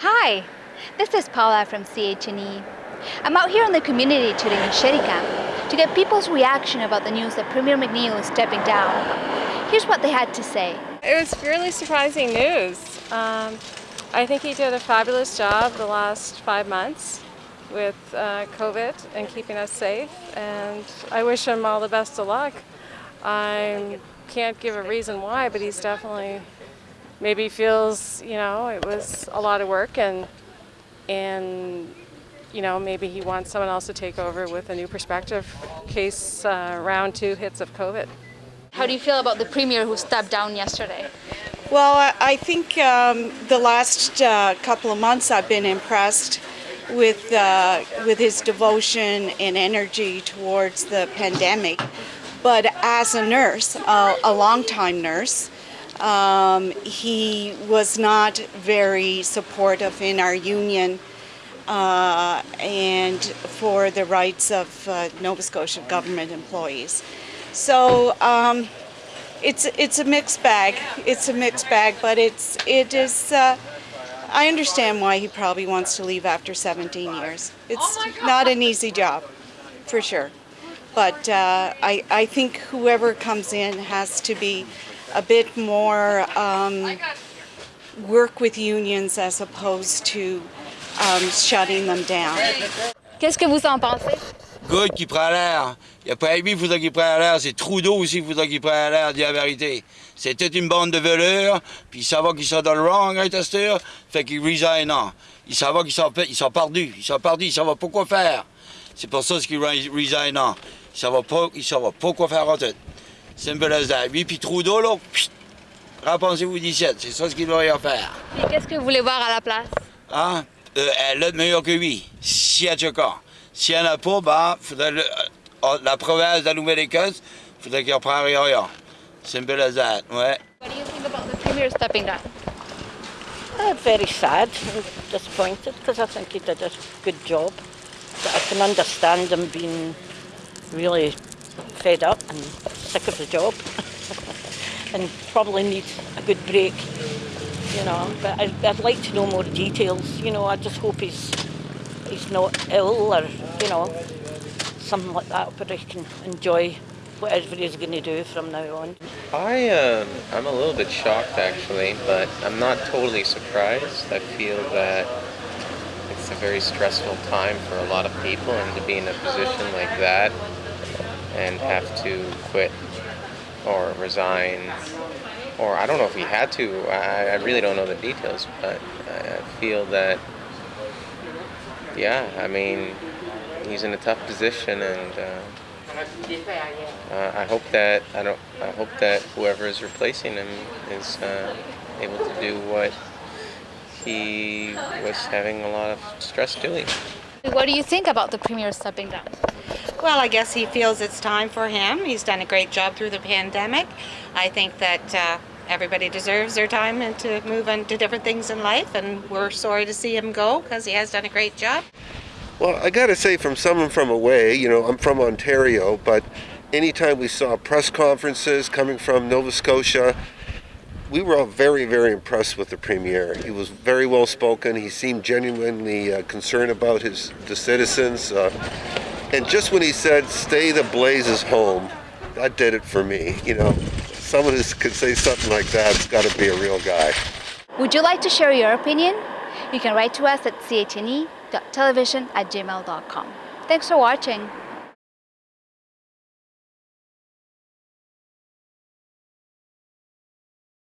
Hi, this is Paula from CHNE. I'm out here in the community today in Chéticamp to get people's reaction about the news that Premier McNeil is stepping down. Here's what they had to say. It was really surprising news. Um, I think he did a fabulous job the last five months with uh, COVID and keeping us safe and I wish him all the best of luck. I can't give a reason why, but he's definitely maybe feels, you know, it was a lot of work and and you know, maybe he wants someone else to take over with a new perspective case uh, round two hits of COVID. How do you feel about the Premier who stepped down yesterday? Well, I think um, the last uh, couple of months I've been impressed with uh, with his devotion and energy towards the pandemic. But as a nurse, uh, a longtime nurse, um, he was not very supportive in our union uh, and for the rights of uh, Nova Scotia government employees. So um, it's it's a mixed bag. It's a mixed bag, but it's it is. Uh, I understand why he probably wants to leave after 17 years. It's oh not an easy job, for sure. But uh, I I think whoever comes in has to be a bit more um, work with unions as opposed to um, shutting them down. Qu'est-ce que vous en pensez? Good qui prend l'air. Il n'y a pas lui qui faudrait qu'il prenne l'air, c'est Trudeau aussi qui faudrait qu'il prenne l'air, dire la vérité. C'est toute une bande de veleurs, puis il savent qu'ils sont dans le wrong, hein, testeur, fait qu'il resign. Non. Il savent qu'ils sont, ils sont perdus, ils sont perdus, ils savent pas quoi faire. C'est pour ça qu'ils resign. Non. Ils savent pas, ils savent pas quoi faire en tout. Simple as that. Lui puis Trudeau, là, repensez-vous 17, c'est ça ce qu'il doit y faire. Et qu'est-ce que vous voulez voir à la place? Hein? Euh, elle est meilleure que lui, si y a du cas. S'il n'y en a pas, ben, faudrait le, euh, la province de la Nouvelle-Écosse, il faudrait qu'il reprenne rien. Simple as that, ouais. What do you think about the Premier stepping down? Uh, very sad and disappointed because I think he did a good job. But I can understand him being really fed up and sick of the job and probably needs a good break, you know. But I, I'd like to know more details, you know. I just hope he's he's not ill or, you know, something like that where he can enjoy whatever he's going to do from now on. I, um, I'm a little bit shocked actually, but I'm not totally surprised. I feel that it's a very stressful time for a lot of people and to be in a position like that and have to quit or resign or I don't know if he had to, I, I really don't know the details, but I feel that yeah, I mean, he's in a tough position, and uh, uh, I hope that I don't. I hope that whoever is replacing him is uh, able to do what he was having a lot of stress doing. What do you think about the premier stepping down? Well, I guess he feels it's time for him. He's done a great job through the pandemic. I think that uh, everybody deserves their time and to move on to different things in life, and we're sorry to see him go because he has done a great job. Well, I got to say, from someone from away, you know, I'm from Ontario, but anytime we saw press conferences coming from Nova Scotia, we were all very, very impressed with the premier. He was very well spoken. He seemed genuinely uh, concerned about his the citizens. Uh, and just when he said, "Stay the blazes home," that did it for me. You know, someone who could say something like that has got to be a real guy. Would you like to share your opinion? You can write to us at chne.television at gmail.com. Thanks for watching.